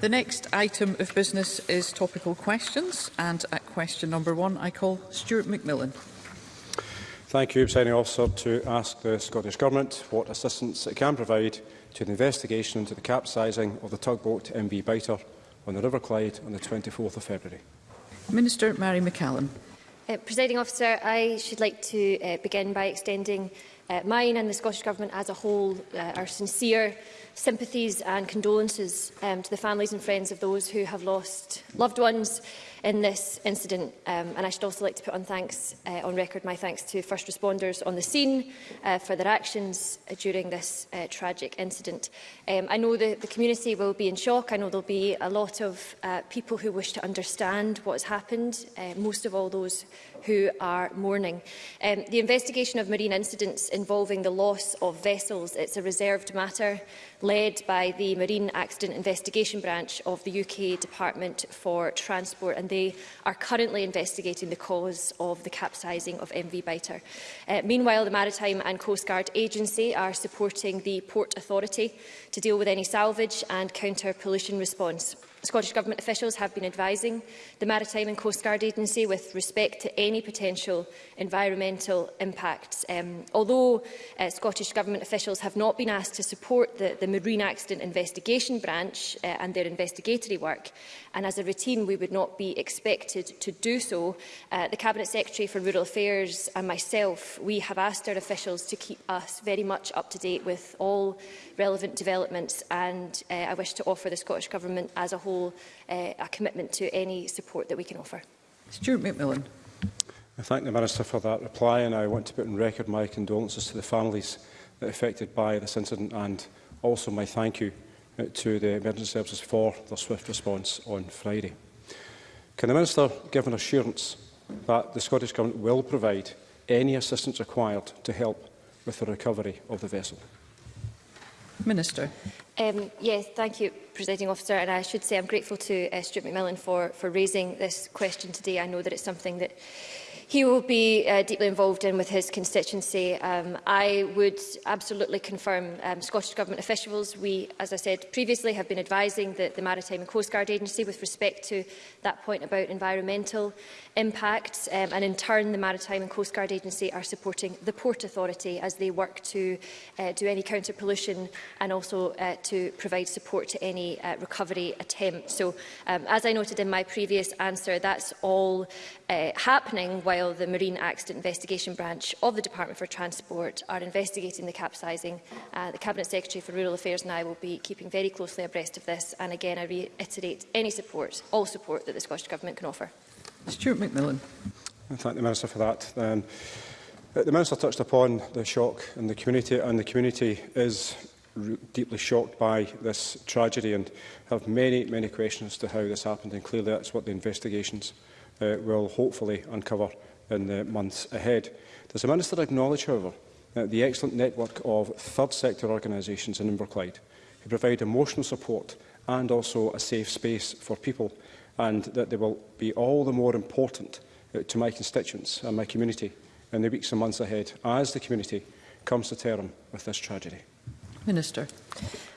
The next item of business is topical questions. And at question number one, I call Stuart McMillan. Thank you, Presiding Officer, to ask the Scottish Government what assistance it can provide to the investigation into the capsizing of the tugboat MV Biter on the River Clyde on the 24th of February. Minister Mary McCallum. Uh, Presiding Officer, I should like to uh, begin by extending uh, mine and the Scottish Government as a whole, uh, eh, our sincere sympathies and condolences um, to the families and friends of those who have lost loved ones in this incident. Um, and I should also like to put on thanks uh, on record my thanks to first responders on the scene uh, for their actions uh, during this uh, tragic incident. Um, I know that the community will be in shock. I know there'll be a lot of uh, people who wish to understand what has happened, uh, most of all those who are mourning. Um, the investigation of marine incidents involving the loss of vessels, it's a reserved matter led by the Marine Accident Investigation Branch of the UK Department for Transport and they are currently investigating the cause of the capsizing of MV Biter. Uh, meanwhile, the Maritime and Coast Guard Agency are supporting the Port Authority to deal with any salvage and counter-pollution response. Scottish Government officials have been advising the Maritime and Coast Guard Agency with respect to any potential environmental impacts. Um, although uh, Scottish Government officials have not been asked to support the, the Marine Accident Investigation Branch uh, and their investigatory work, and as a routine we would not be expected to do so. Uh, the Cabinet Secretary for Rural Affairs and myself, we have asked our officials to keep us very much up to date with all relevant developments and uh, I wish to offer the Scottish Government as a whole uh, a commitment to any support that we can offer. Stuart McMillan. I thank the Minister for that reply and I want to put on record my condolences to the families affected by this incident and also my thank you to the emergency services for their swift response on Friday. Can the Minister give an assurance that the Scottish Government will provide any assistance required to help with the recovery of the vessel? Minister. Um, yes, thank you, Presiding Officer. And I should say I'm grateful to uh, Stuart McMillan for, for raising this question today. I know that it's something that he will be uh, deeply involved in with his constituency. Um, I would absolutely confirm um, Scottish Government officials. We, as I said previously, have been advising the, the Maritime and Coast Guard Agency with respect to that point about environmental impacts. Um, and in turn, the Maritime and Coast Guard Agency are supporting the Port Authority as they work to uh, do any counter-pollution and also uh, to provide support to any uh, recovery attempt. So, um, as I noted in my previous answer, that's all uh, happening while the Marine Accident Investigation Branch of the Department for Transport are investigating the capsizing. Uh, the Cabinet Secretary for Rural Affairs and I will be keeping very closely abreast of this and again I reiterate any support, all support that the Scottish Government can offer. Stuart McMillan. I thank the Minister for that. Um, uh, the Minister touched upon the shock in the community and the community is deeply shocked by this tragedy and have many, many questions to how this happened and clearly that's what the investigations uh, will hopefully uncover in the months ahead. Does the Minister acknowledge, however, that uh, the excellent network of third sector organisations in Inverclyde who provide emotional support and also a safe space for people and that they will be all the more important uh, to my constituents and my community in the weeks and months ahead as the community comes to term with this tragedy. Minister.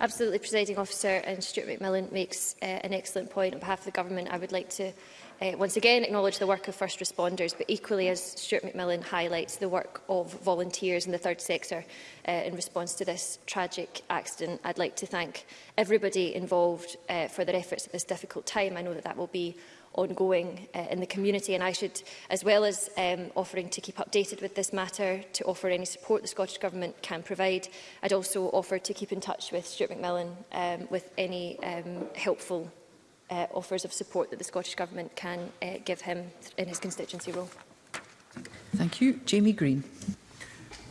Absolutely, Presiding Officer, and Stuart McMillan makes uh, an excellent point. On behalf of the Government, I would like to uh, once again acknowledge the work of first responders, but equally, as Stuart McMillan highlights, the work of volunteers in the third sector uh, in response to this tragic accident. I'd like to thank everybody involved uh, for their efforts at this difficult time. I know that that will be ongoing uh, in the community. And I should, as well as um, offering to keep updated with this matter, to offer any support the Scottish Government can provide, I'd also offer to keep in touch with Stuart McMillan um, with any um, helpful uh, offers of support that the Scottish Government can uh, give him in his constituency role. Thank you. Jamie Green.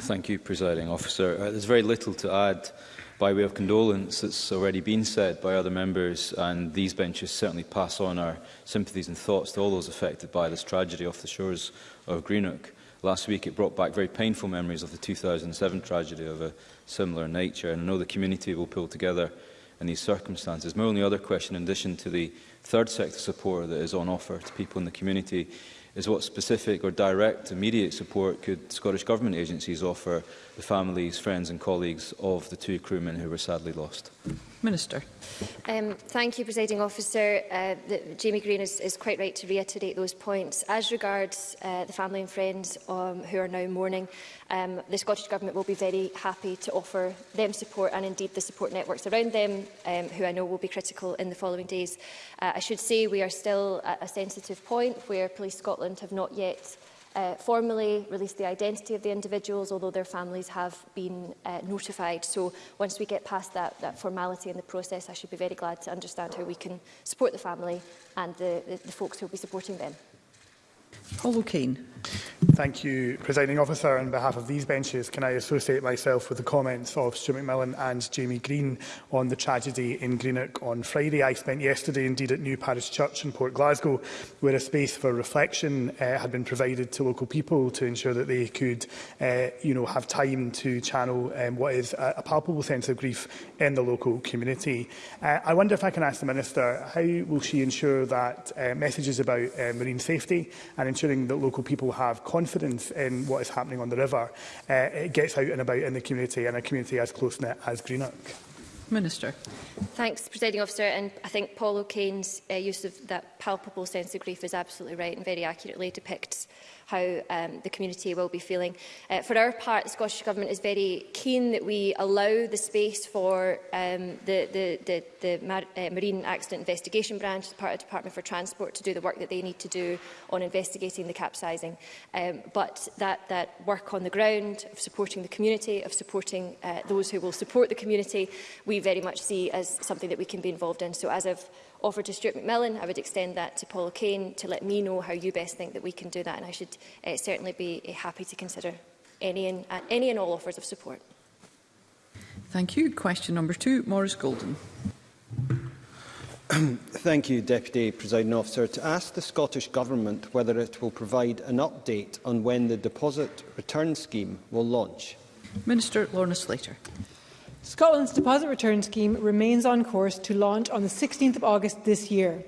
Thank you, Presiding Officer. Uh, there's very little to add By way of condolence, it's already been said by other members, and these benches certainly pass on our sympathies and thoughts to all those affected by this tragedy off the shores of Greenock. Last week, it brought back very painful memories of the 2007 tragedy of a similar nature, and I know the community will pull together in these circumstances. My only other question, in addition to the third sector support that is on offer to people in the community, is what specific or direct immediate support could Scottish Government agencies offer the families, friends and colleagues of the two crewmen who were sadly lost? Minister. Um, thank you, Presiding Officer. Uh, the, Jamie Green is, is quite right to reiterate those points. As regards uh, the family and friends um, who are now mourning, um, the Scottish Government will be very happy to offer them support and indeed the support networks around them, um, who I know will be critical in the following days. Uh, I should say we are still at a sensitive point where Police Scotland have not yet uh, formally released the identity of the individuals, although their families have been uh, notified. So once we get past that, that formality in the process, I should be very glad to understand how we can support the family and the, the, the folks who will be supporting them. Paul O'Kane. Thank you, Presiding Officer. On behalf of these benches, can I associate myself with the comments of Stuart McMillan and Jamie Green on the tragedy in Greenock on Friday? I spent yesterday, indeed, at New Parish Church in Port Glasgow, where a space for reflection uh, had been provided to local people to ensure that they could uh, you know, have time to channel um, what is a, a palpable sense of grief in the local community. Uh, I wonder if I can ask the Minister, how will she ensure that uh, messages about uh, marine safety and ensuring that local people have confidence in what is happening on the river, uh, it gets out and about in the community, and a community as close-knit as Greenock. Minister. Thanks, Presiding Officer. And I think Paul O'Kane's uh, use of that palpable sense of grief is absolutely right and very accurately depicts how um, the community will be feeling. Uh, for our part, the Scottish Government is very keen that we allow the space for um, the, the, the, the Mar uh, Marine Accident Investigation Branch, part of the Department for Transport, to do the work that they need to do on investigating the capsizing. Um, but that, that work on the ground of supporting the community, of supporting uh, those who will support the community, we very much see as something that we can be involved in. So as of offer to Stuart McMillan, I would extend that to Paul Kane to let me know how you best think that we can do that. And I should uh, certainly be uh, happy to consider any and, uh, any and all offers of support. Thank you. Question number two, Maurice Golden. Thank you, Deputy Presiding Officer. To ask the Scottish Government whether it will provide an update on when the deposit return scheme will launch. Minister Lorna Slater. Scotland's deposit return scheme remains on course to launch on the 16th of August this year.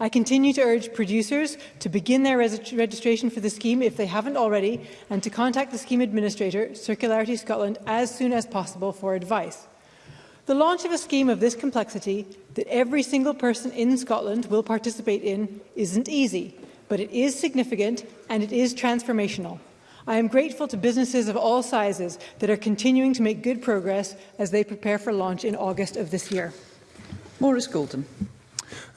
I continue to urge producers to begin their registration for the scheme if they haven't already and to contact the scheme administrator, Circularity Scotland, as soon as possible for advice. The launch of a scheme of this complexity that every single person in Scotland will participate in isn't easy, but it is significant and it is transformational. I am grateful to businesses of all sizes that are continuing to make good progress as they prepare for launch in August of this year. Maurice Golden.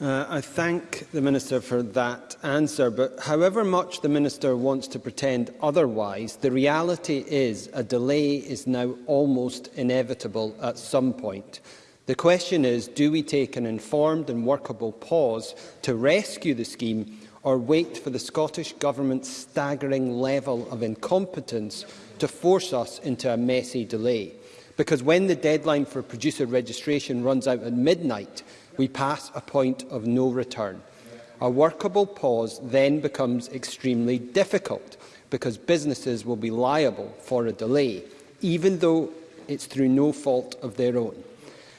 Uh, I thank the Minister for that answer, but however much the Minister wants to pretend otherwise, the reality is a delay is now almost inevitable at some point. The question is, do we take an informed and workable pause to rescue the scheme or wait for the Scottish Government's staggering level of incompetence to force us into a messy delay. Because when the deadline for producer registration runs out at midnight, we pass a point of no return. A workable pause then becomes extremely difficult because businesses will be liable for a delay, even though it's through no fault of their own.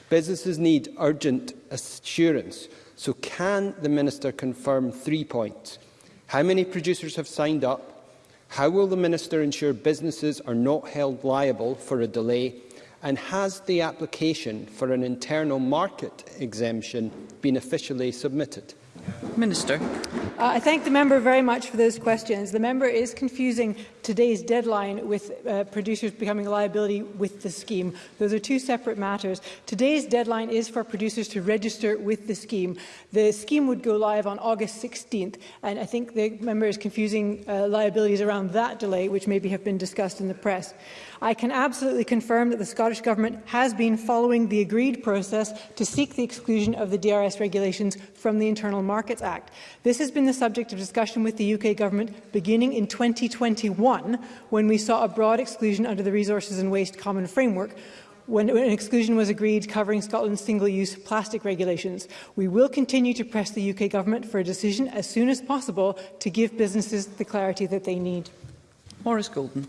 Businesses need urgent assurance. So can the Minister confirm three points? How many producers have signed up? How will the Minister ensure businesses are not held liable for a delay? And has the application for an internal market exemption been officially submitted? Minister. Uh, I thank the member very much for those questions. The member is confusing today's deadline with uh, producers becoming a liability with the scheme. Those are two separate matters. Today's deadline is for producers to register with the scheme. The scheme would go live on August 16th, and I think the member is confusing uh, liabilities around that delay, which maybe have been discussed in the press. I can absolutely confirm that the Scottish Government has been following the agreed process to seek the exclusion of the DRS regulations from the Internal Markets Act. This has been the the subject of discussion with the UK Government beginning in 2021 when we saw a broad exclusion under the Resources and Waste Common Framework when an exclusion was agreed covering Scotland's single-use plastic regulations. We will continue to press the UK Government for a decision as soon as possible to give businesses the clarity that they need. Maurice Golden.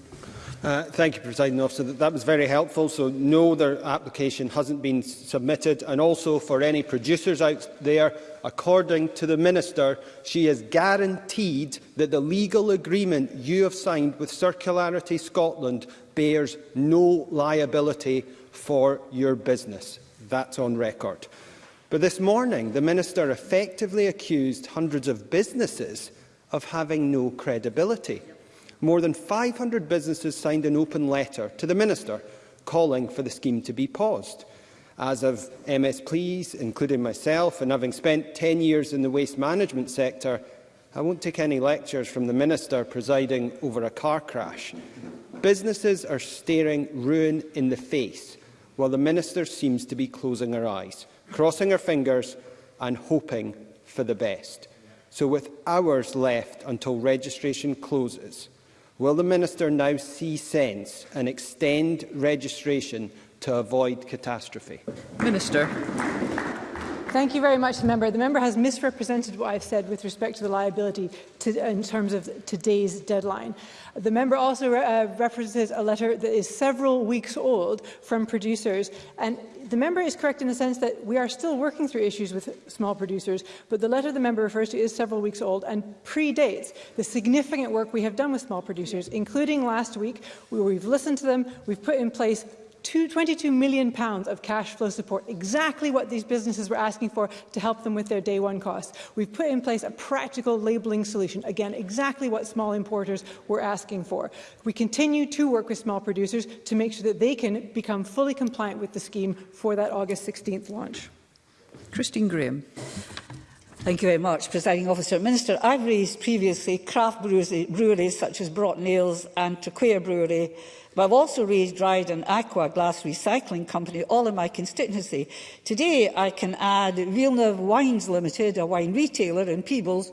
Uh, thank you, President Officer. That, that was very helpful. So no, their application hasn't been submitted. And also for any producers out there, according to the Minister, she has guaranteed that the legal agreement you have signed with Circularity Scotland bears no liability for your business. That's on record. But this morning, the Minister effectively accused hundreds of businesses of having no credibility more than 500 businesses signed an open letter to the Minister calling for the scheme to be paused. As of MSPs, including myself, and having spent 10 years in the waste management sector, I won't take any lectures from the Minister presiding over a car crash. Businesses are staring ruin in the face, while the Minister seems to be closing her eyes, crossing her fingers and hoping for the best. So with hours left until registration closes, Will the Minister now see sense and extend registration to avoid catastrophe? Minister. Thank you very much, the member. The member has misrepresented what I've said with respect to the liability to, in terms of today's deadline. The member also re uh, references a letter that is several weeks old from producers, and the member is correct in the sense that we are still working through issues with small producers, but the letter the member refers to is several weeks old and predates the significant work we have done with small producers, including last week, where we've listened to them, we've put in place two, 22 million pounds of cash flow support, exactly what these businesses were asking for to help them with their day one costs. We've put in place a practical labelling solution, again, exactly what small importers were asking for. We continue to work with small producers to make sure that they can become fully compliant with the scheme for that August 16th launch. Christine Graham. Thank you very much, Presiding Officer. Minister, I've raised previously craft breweries, breweries such as Brought Nails and Traquair Brewery, but I've also raised Dryden Aqua Glass Recycling Company, all in my constituency. Today, I can add Villeneuve Wines Limited, a wine retailer in Peebles,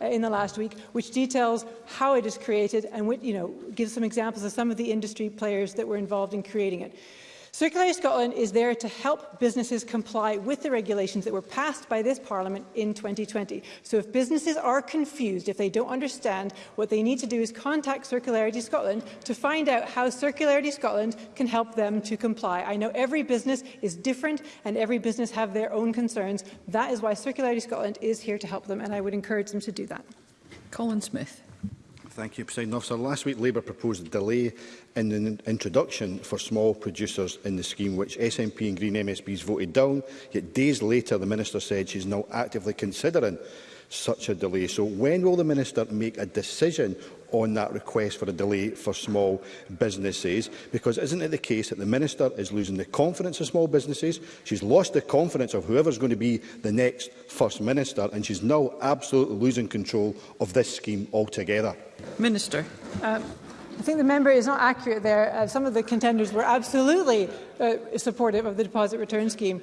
uh, in the last week, which details how it is created and what, you know, gives some examples of some of the industry players that were involved in creating it. Circular Scotland is there to help businesses comply with the regulations that were passed by this Parliament in 2020. So if businesses are confused, if they don't understand, what they need to do is contact Circularity Scotland to find out how Circularity Scotland can help them to comply. I know every business is different and every business have their own concerns. That is why Circularity Scotland is here to help them and I would encourage them to do that. Colin Smith. Thank you, President Officer. Last week, Labour proposed a delay in the introduction for small producers in the scheme, which SNP and Green MSPs voted down, yet days later the Minister said she's now actively considering such a delay. So when will the Minister make a decision on that request for a delay for small businesses. Because isn't it the case that the Minister is losing the confidence of small businesses? She's lost the confidence of whoever's going to be the next First Minister, and she's now absolutely losing control of this scheme altogether. Minister. Um, I think the member is not accurate there. Uh, some of the contenders were absolutely uh, supportive of the deposit return scheme.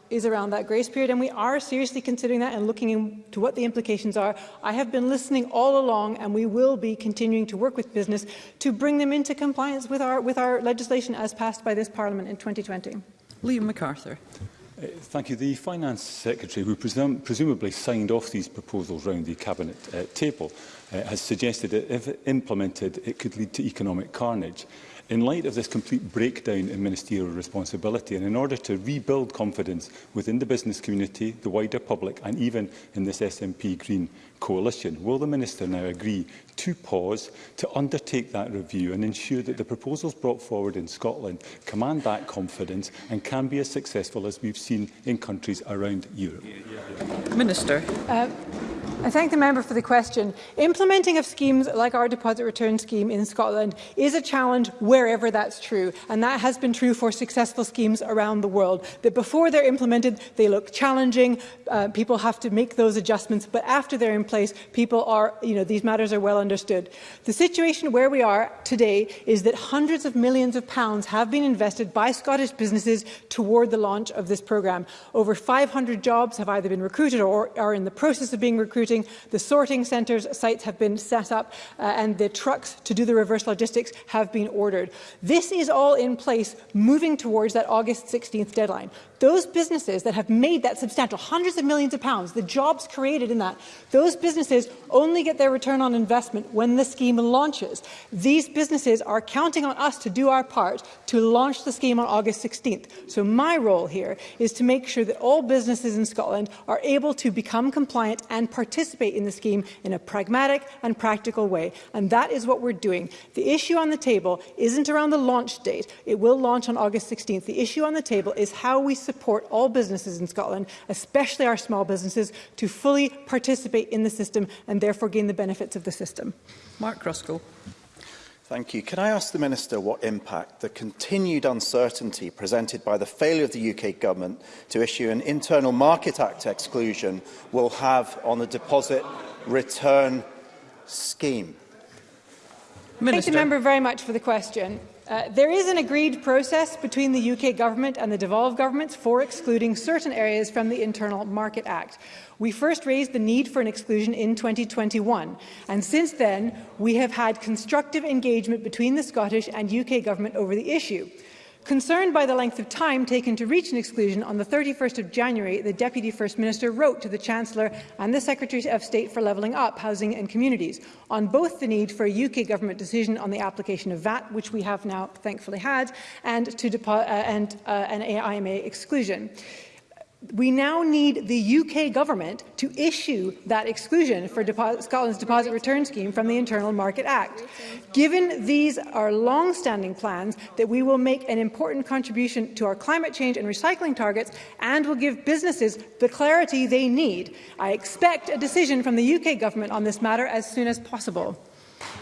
is around that grace period, and we are seriously considering that and looking into what the implications are. I have been listening all along, and we will be continuing to work with business to bring them into compliance with our, with our legislation as passed by this Parliament in 2020. Liam MacArthur. Uh, thank you. The Finance Secretary, who presum presumably signed off these proposals round the Cabinet uh, table, uh, has suggested that if implemented, it could lead to economic carnage. In light of this complete breakdown in ministerial responsibility and in order to rebuild confidence within the business community, the wider public and even in this SNP Green coalition, will the Minister now agree to pause to undertake that review and ensure that the proposals brought forward in Scotland command that confidence and can be as successful as we've seen in countries around Europe? Minister. Uh, I thank the member for the question. Implementing of schemes like our deposit return scheme in Scotland is a challenge wherever that's true, and that has been true for successful schemes around the world. That before they're implemented, they look challenging. Uh, people have to make those adjustments, but after they're in place, people are, you know, these matters are well understood. The situation where we are today is that hundreds of millions of pounds have been invested by Scottish businesses toward the launch of this programme. Over 500 jobs have either been recruited or are in the process of being recruited shooting. The sorting centres sites have been set up uh, and the trucks to do the reverse logistics have been ordered. This is all in place moving towards that August 16th deadline those businesses that have made that substantial, hundreds of millions of pounds, the jobs created in that, those businesses only get their return on investment when the scheme launches. These businesses are counting on us to do our part to launch the scheme on August 16th. So my role here is to make sure that all businesses in Scotland are able to become compliant and participate in the scheme in a pragmatic and practical way. And that is what we're doing. The issue on the table isn't around the launch date. It will launch on August 16th. The issue on the table is how we support all businesses in Scotland, especially our small businesses, to fully participate in the system and therefore gain the benefits of the system. Mark Ruskell. Thank you. Can I ask the Minister what impact the continued uncertainty presented by the failure of the UK Government to issue an Internal Market Act exclusion will have on the deposit return scheme? Minister. Thank the member very much for the question. Uh, there is an agreed process between the UK government and the devolved governments for excluding certain areas from the Internal Market Act. We first raised the need for an exclusion in 2021, and since then we have had constructive engagement between the Scottish and UK government over the issue. Concerned by the length of time taken to reach an exclusion, on the 31st of January, the Deputy First Minister wrote to the Chancellor and the Secretary of State for Levelling Up, Housing and Communities on both the need for a UK government decision on the application of VAT, which we have now thankfully had, and, to uh, and uh, an AIMA exclusion. We now need the UK government to issue that exclusion for Scotland's deposit return scheme from the Internal Market Act. Given these are long-standing plans that we will make an important contribution to our climate change and recycling targets and will give businesses the clarity they need, I expect a decision from the UK government on this matter as soon as possible.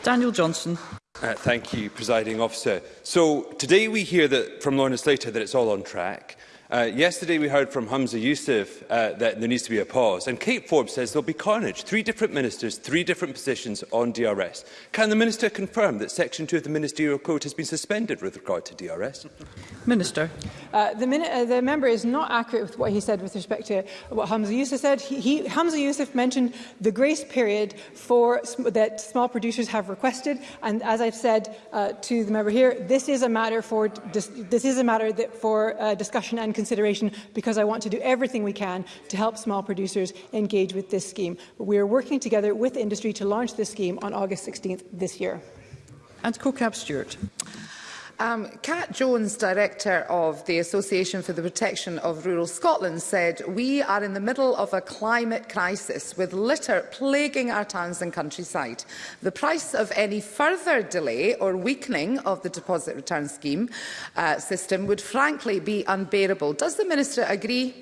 Daniel Johnson. Uh, thank you, presiding officer. So today we hear that from Lorna Slater that it's all on track. Uh, yesterday we heard from Hamza Youssef uh, that there needs to be a pause, and Kate Forbes says there'll be carnage. Three different ministers, three different positions on DRS. Can the minister confirm that Section 2 of the Ministerial Code has been suspended with regard to DRS? Minister. Uh, the, min uh, the member is not accurate with what he said with respect to what Hamza Youssef said. He, he, Hamza Youssef mentioned the grace period for sm that small producers have requested, and as I've said uh, to the member here, this is a matter for dis this is a matter that for uh, discussion and consideration because I want to do everything we can to help small producers engage with this scheme. We are working together with industry to launch this scheme on August 16th this year. And co-cab Stewart. Um, Kat Jones, Director of the Association for the Protection of Rural Scotland, said, we are in the middle of a climate crisis with litter plaguing our towns and countryside. The price of any further delay or weakening of the deposit return scheme uh, system would frankly be unbearable. Does the Minister agree?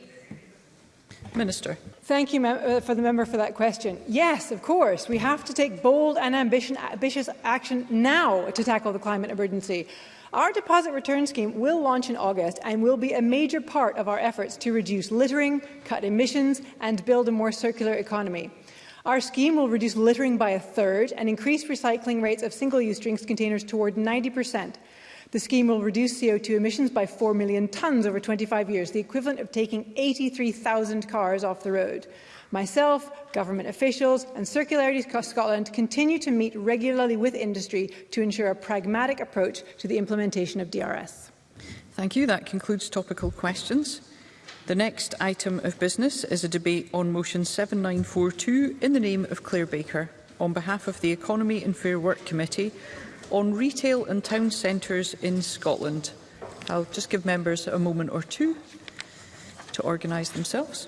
Minister. Thank you uh, for the member for that question. Yes, of course, we have to take bold and ambitious action now to tackle the climate emergency. Our deposit return scheme will launch in August and will be a major part of our efforts to reduce littering, cut emissions and build a more circular economy. Our scheme will reduce littering by a third and increase recycling rates of single-use drinks containers toward 90 percent The scheme will reduce CO2 emissions by 4 million tonnes over 25 years, the equivalent of taking 83,000 cars off the road. Myself, government officials and Circularity Scotland continue to meet regularly with industry to ensure a pragmatic approach to the implementation of DRS. Thank you. That concludes topical questions. The next item of business is a debate on motion 7942 in the name of Claire Baker on behalf of the Economy and Fair Work Committee on retail and town centres in Scotland. I'll just give members a moment or two to organise themselves.